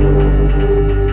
Música